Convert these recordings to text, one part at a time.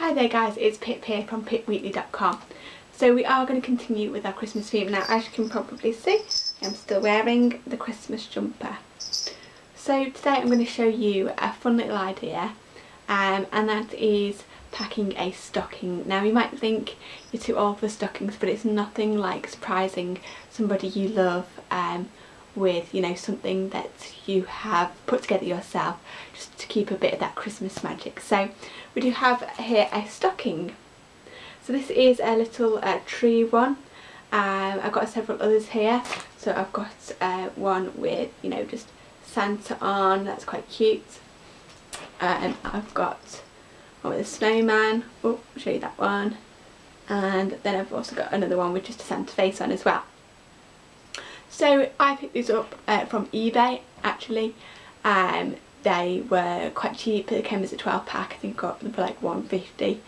Hi there guys, it's Pip here from pipweekly.com. So we are going to continue with our Christmas theme. Now as you can probably see, I'm still wearing the Christmas jumper. So today I'm going to show you a fun little idea um, and that is packing a stocking. Now you might think you're too old for stockings but it's nothing like surprising somebody you love um, with you know something that you have put together yourself just to keep a bit of that Christmas magic. So we do have here a stocking. So this is a little uh, tree one. Um, I've got several others here. So I've got uh, one with, you know, just Santa on. That's quite cute. Uh, I've got one with a snowman. Oh, I'll show you that one. And then I've also got another one with just a Santa face on as well. So I picked these up uh, from eBay actually. Um, they were quite cheap, they came as a 12 pack, I think I got them for like 150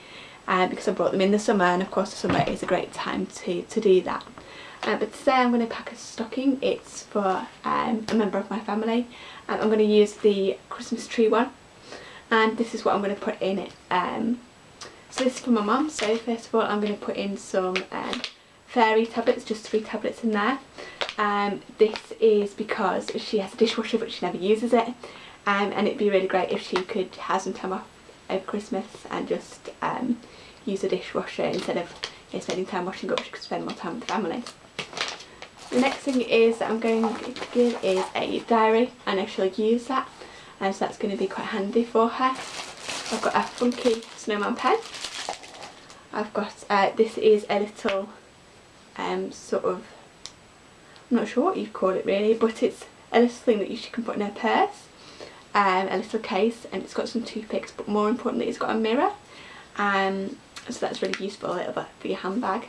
um, because I brought them in the summer and of course the summer is a great time to, to do that. Uh, but today I'm going to pack a stocking, it's for um, a member of my family and I'm going to use the Christmas tree one and this is what I'm going to put in it. Um, so this is for my mum, so first of all I'm going to put in some um, fairy tablets, just three tablets in there. Um, this is because she has a dishwasher but she never uses it um, and it'd be really great if she could have some time off over Christmas and just um, use a dishwasher instead of you know, spending time washing up, she could spend more time with the family. The next thing is that I'm going to give is a diary. I know she'll use that and so that's going to be quite handy for her. I've got a funky snowman pen. I've got, uh, this is a little um, sort of, I'm not sure what you'd call it really, but it's a little thing that you can put in her purse um, a little case and it's got some toothpicks but more importantly it's got a mirror. Um, so that's really useful little bit for your handbag.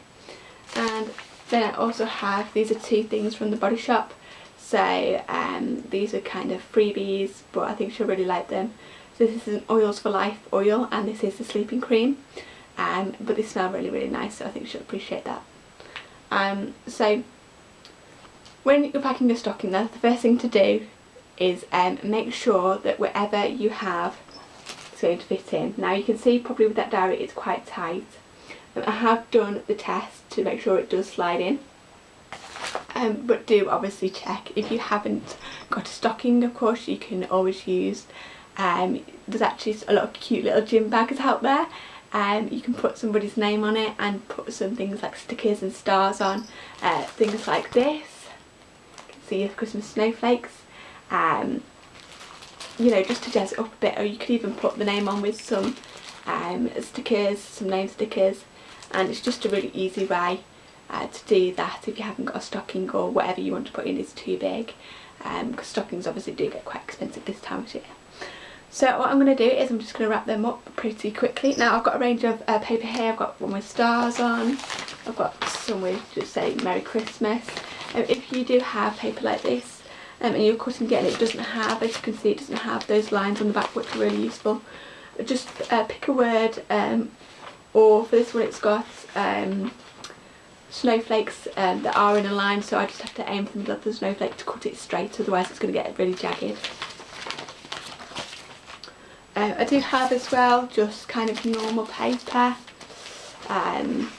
And then I also have these are two things from the body shop. So um, these are kind of freebies but I think she'll really like them. So this is an oils for life oil and this is the sleeping cream. Um, but they smell really really nice so I think she'll appreciate that. Um, so when you're packing your stocking that's the first thing to do is um, make sure that wherever you have it's going to fit in. Now you can see probably with that diary it's quite tight. Um, I have done the test to make sure it does slide in. Um, but do obviously check if you haven't got a stocking of course you can always use um, there's actually a lot of cute little gym bags out there um, you can put somebody's name on it and put some things like stickers and stars on uh, things like this your Christmas snowflakes um, you know just to jazz it up a bit or you could even put the name on with some um, stickers, some name stickers and it's just a really easy way uh, to do that if you haven't got a stocking or whatever you want to put in is too big um, because stockings obviously do get quite expensive this time of year. So what I'm going to do is I'm just going to wrap them up pretty quickly. Now I've got a range of uh, paper here, I've got one with stars on, I've got some with just say Merry Christmas. Um, if you do have paper like this um, and you're cutting it and it doesn't have, as you can see, it doesn't have those lines on the back which are really useful. Just uh, pick a word um, or for this one it's got um, snowflakes um, that are in a line so I just have to aim for the middle of the snowflake to cut it straight otherwise it's going to get really jagged. Uh, I do have as well just kind of normal paper. Um,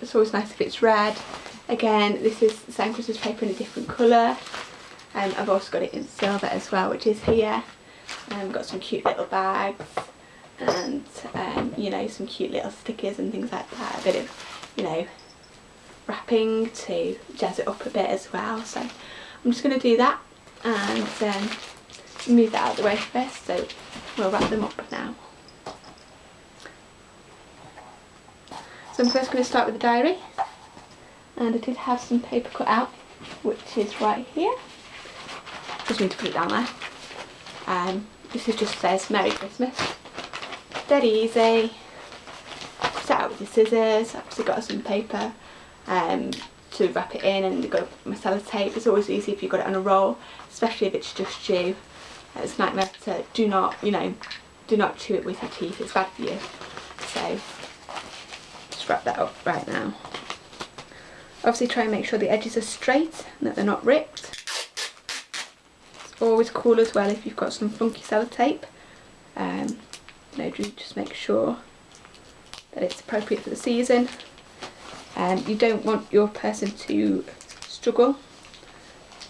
it's always nice if it's red. Again, this is the same Christmas paper in a different colour. Um, I've also got it in silver as well, which is here. Um, got some cute little bags and, um, you know, some cute little stickers and things like that. A bit of, you know, wrapping to jazz it up a bit as well. So I'm just going to do that and um, move that out of the way first. So we'll wrap them up now. So I'm first going to start with the diary and I did have some paper cut out which is right here just need to put it down there. Um, this is just says Merry Christmas. Dead easy. Set out with your scissors. I've obviously got some paper um, to wrap it in and got my sellotape. It's always easy if you've got it on a roll, especially if it's just you. It's nightmare to do not, you know, do not chew it with your teeth. It's bad for you. So just wrap that up right now. Obviously try and make sure the edges are straight and that they're not ripped. It's always cool as well if you've got some funky sellotape. Um, you know just make sure that it's appropriate for the season. Um, you don't want your person to struggle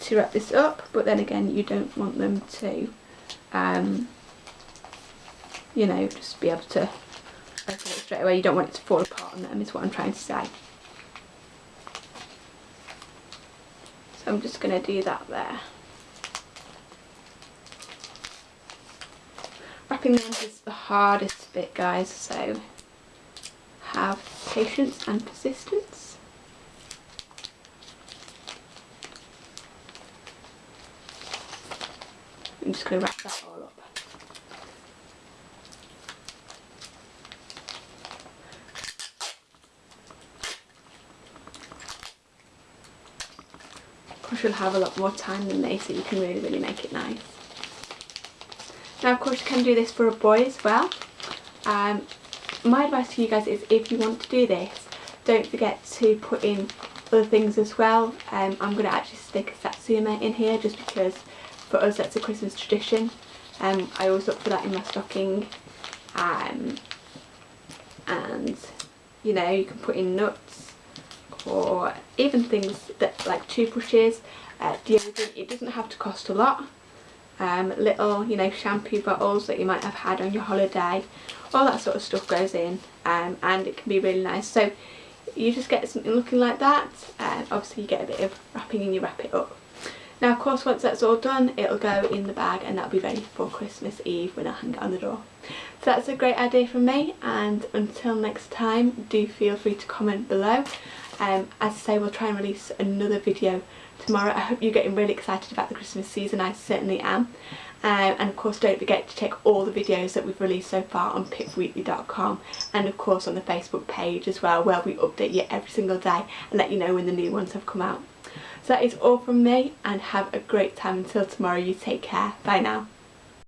to wrap this up but then again you don't want them to um, you know just be able to open it straight away. You don't want it to fall apart on them is what I'm trying to say I'm just going to do that there wrapping them is the hardest bit guys so have patience and persistence I'm just going to wrap that all up. Of course you'll have a lot more time than they so you can really really make it nice. Now of course you can do this for a boy as well. Um, my advice to you guys is if you want to do this don't forget to put in other things as well. Um, I'm going to actually stick a Satsuma in here just because for us that's a Christmas tradition. Um, I always look for that in my stocking um, and you know you can put in nuts or even things that like toothbrushes, uh, deodorant, it doesn't have to cost a lot. Um, little you know shampoo bottles that you might have had on your holiday, all that sort of stuff goes in um, and it can be really nice. So you just get something looking like that and obviously you get a bit of wrapping and you wrap it up. Now of course once that's all done it'll go in the bag and that'll be ready for Christmas Eve when I hang it on the door. So that's a great idea from me and until next time do feel free to comment below. Um, as I say we'll try and release another video tomorrow. I hope you're getting really excited about the Christmas season, I certainly am. Um, and of course don't forget to check all the videos that we've released so far on pipweekly.com and of course on the Facebook page as well where we update you every single day and let you know when the new ones have come out. So that is all from me and have a great time until tomorrow. You take care. Bye now.